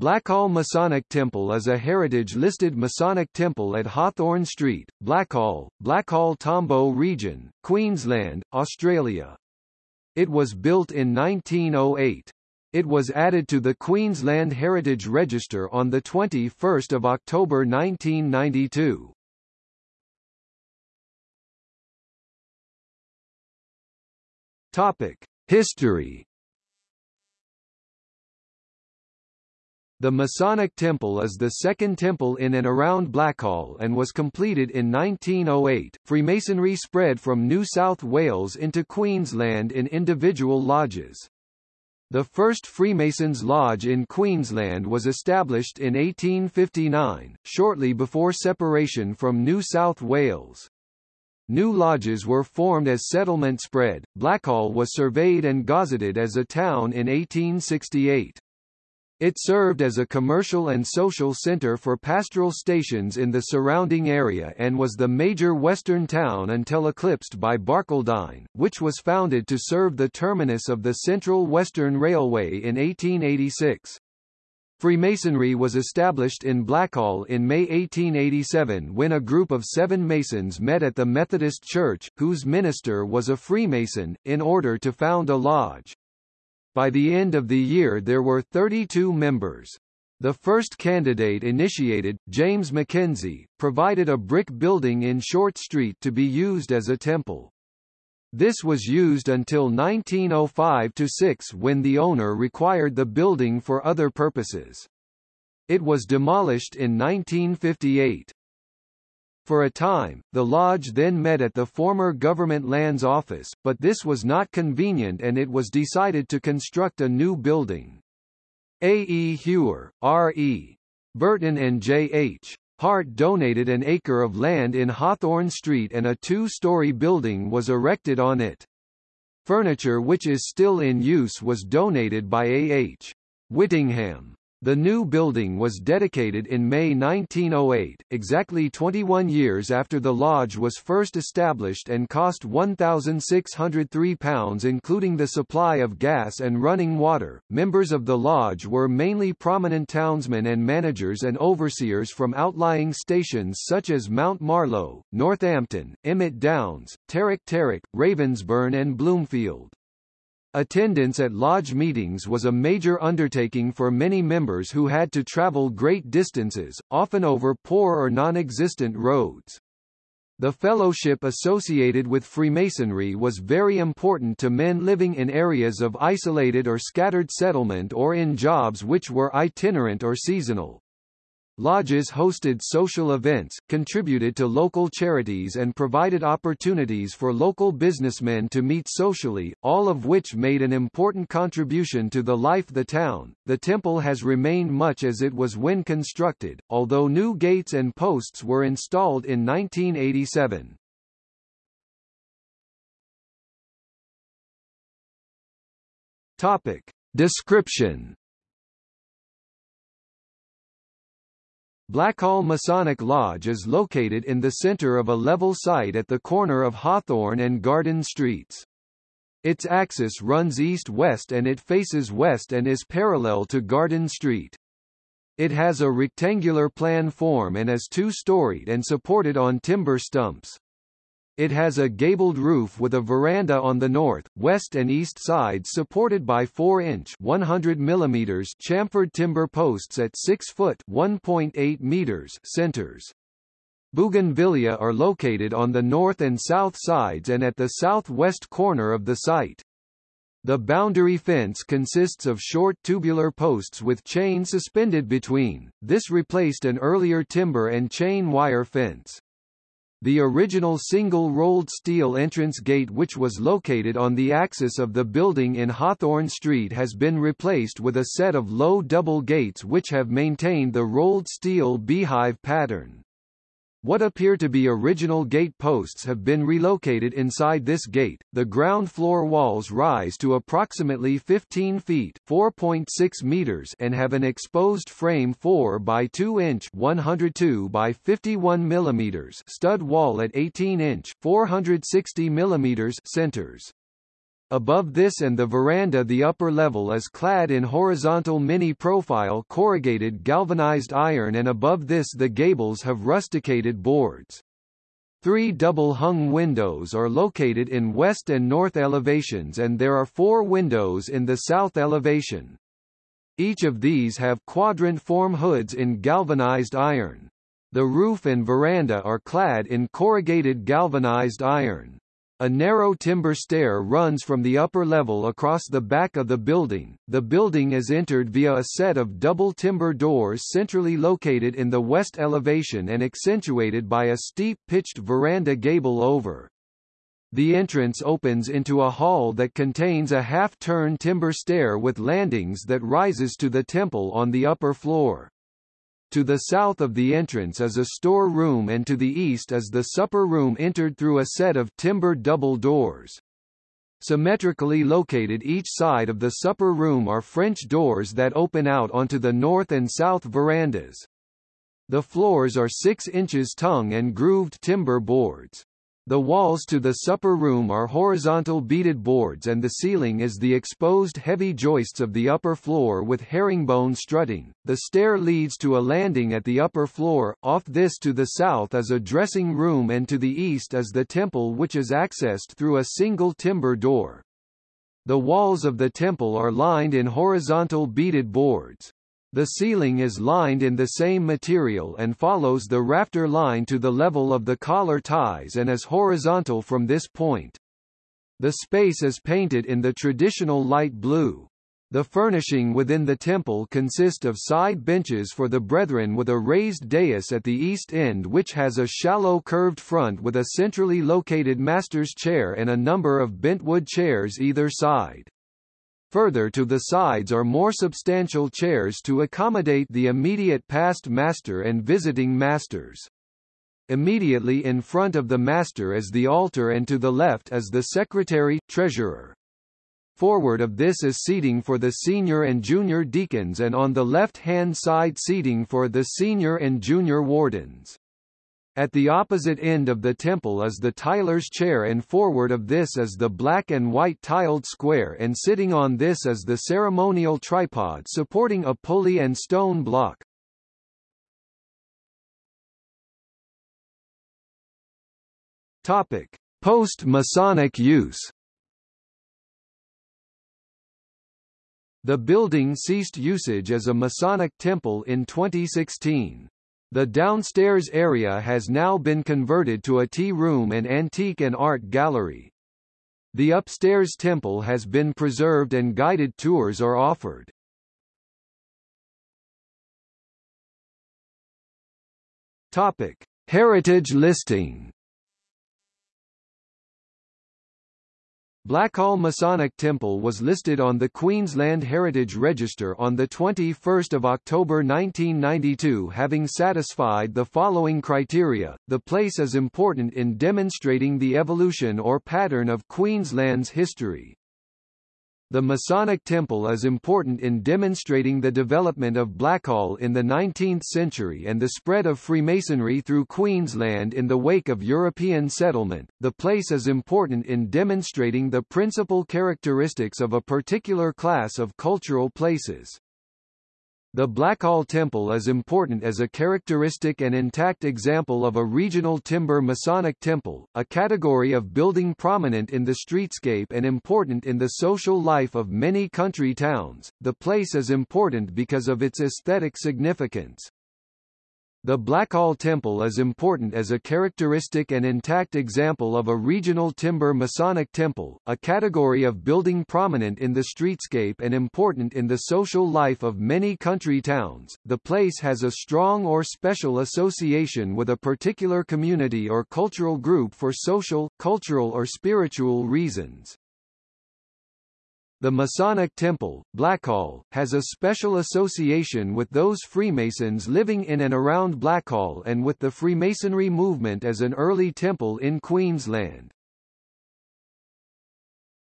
Blackall Masonic Temple is a heritage-listed Masonic temple at Hawthorn Street, Blackall, Blackall Tambo Region, Queensland, Australia. It was built in 1908. It was added to the Queensland Heritage Register on 21 October 1992. History The Masonic Temple is the second temple in and around Blackall and was completed in 1908. Freemasonry spread from New South Wales into Queensland in individual lodges. The first Freemasons' Lodge in Queensland was established in 1859, shortly before separation from New South Wales. New lodges were formed as settlement spread. Blackall was surveyed and gazetted as a town in 1868. It served as a commercial and social center for pastoral stations in the surrounding area and was the major western town until eclipsed by Barcaldine, which was founded to serve the terminus of the Central Western Railway in 1886. Freemasonry was established in Blackall in May 1887 when a group of seven Masons met at the Methodist Church, whose minister was a Freemason, in order to found a lodge. By the end of the year there were 32 members. The first candidate initiated, James Mackenzie, provided a brick building in Short Street to be used as a temple. This was used until 1905–6 when the owner required the building for other purposes. It was demolished in 1958. For a time, the lodge then met at the former Government Lands Office, but this was not convenient and it was decided to construct a new building. A. E. Hewer, R. E. Burton and J. H. Hart donated an acre of land in Hawthorn Street and a two-story building was erected on it. Furniture which is still in use was donated by A. H. Whittingham. The new building was dedicated in May 1908, exactly 21 years after the lodge was first established and cost £1,603 including the supply of gas and running water. Members of the lodge were mainly prominent townsmen and managers and overseers from outlying stations such as Mount Marlow, Northampton, Emmet Downs, Terrick Terrick, Ravensbourne and Bloomfield. Attendance at lodge meetings was a major undertaking for many members who had to travel great distances, often over poor or non-existent roads. The fellowship associated with Freemasonry was very important to men living in areas of isolated or scattered settlement or in jobs which were itinerant or seasonal. Lodges hosted social events, contributed to local charities and provided opportunities for local businessmen to meet socially, all of which made an important contribution to the life of the town. The temple has remained much as it was when constructed, although new gates and posts were installed in 1987. Topic. Description Blackall Masonic Lodge is located in the center of a level site at the corner of Hawthorn and Garden Streets. Its axis runs east-west and it faces west and is parallel to Garden Street. It has a rectangular plan form and is two-storied and supported on timber stumps. It has a gabled roof with a veranda on the north, west and east sides supported by 4-inch 100 mm chamfered timber posts at 6 foot 1.8 meters centers. Bougainvillea are located on the north and south sides and at the southwest corner of the site. The boundary fence consists of short tubular posts with chain suspended between, this replaced an earlier timber and chain wire fence. The original single-rolled steel entrance gate which was located on the axis of the building in Hawthorn Street has been replaced with a set of low double gates which have maintained the rolled steel beehive pattern. What appear to be original gate posts have been relocated inside this gate. The ground floor walls rise to approximately 15 feet (4.6 meters) and have an exposed frame 4 by 2 inch (102 by 51 millimeters) stud wall at 18 inch (460 millimeters) centers. Above this and the veranda the upper level is clad in horizontal mini-profile corrugated galvanized iron and above this the gables have rusticated boards. Three double-hung windows are located in west and north elevations and there are four windows in the south elevation. Each of these have quadrant-form hoods in galvanized iron. The roof and veranda are clad in corrugated galvanized iron. A narrow timber stair runs from the upper level across the back of the building. The building is entered via a set of double timber doors centrally located in the west elevation and accentuated by a steep pitched veranda gable over. The entrance opens into a hall that contains a half-turn timber stair with landings that rises to the temple on the upper floor. To the south of the entrance is a store room and to the east is the supper room entered through a set of timber double doors. Symmetrically located each side of the supper room are French doors that open out onto the north and south verandas. The floors are 6 inches tongue and grooved timber boards. The walls to the supper room are horizontal beaded boards and the ceiling is the exposed heavy joists of the upper floor with herringbone strutting. The stair leads to a landing at the upper floor, off this to the south is a dressing room and to the east is the temple which is accessed through a single timber door. The walls of the temple are lined in horizontal beaded boards. The ceiling is lined in the same material and follows the rafter line to the level of the collar ties and is horizontal from this point. The space is painted in the traditional light blue. The furnishing within the temple consists of side benches for the brethren with a raised dais at the east end which has a shallow curved front with a centrally located master's chair and a number of bentwood chairs either side. Further to the sides are more substantial chairs to accommodate the immediate past master and visiting masters. Immediately in front of the master is the altar and to the left is the secretary, treasurer. Forward of this is seating for the senior and junior deacons and on the left-hand side seating for the senior and junior wardens. At the opposite end of the temple is the tiler's chair and forward of this is the black and white tiled square and sitting on this is the ceremonial tripod supporting a pulley and stone block. Topic: Post-Masonic use. The building ceased usage as a Masonic temple in 2016. The downstairs area has now been converted to a tea room and antique and art gallery. The upstairs temple has been preserved and guided tours are offered. Topic: Heritage listing. Blackall Masonic Temple was listed on the Queensland Heritage Register on 21 October 1992 having satisfied the following criteria, the place is important in demonstrating the evolution or pattern of Queensland's history. The Masonic Temple is important in demonstrating the development of Blackall in the 19th century and the spread of Freemasonry through Queensland in the wake of European settlement. The place is important in demonstrating the principal characteristics of a particular class of cultural places. The Blackall Temple is important as a characteristic and intact example of a regional timber Masonic temple, a category of building prominent in the streetscape and important in the social life of many country towns. The place is important because of its aesthetic significance. The Blackall Temple is important as a characteristic and intact example of a regional timber Masonic temple, a category of building prominent in the streetscape and important in the social life of many country towns. The place has a strong or special association with a particular community or cultural group for social, cultural or spiritual reasons. The Masonic Temple, Blackall, has a special association with those Freemasons living in and around Blackall and with the Freemasonry movement as an early temple in Queensland.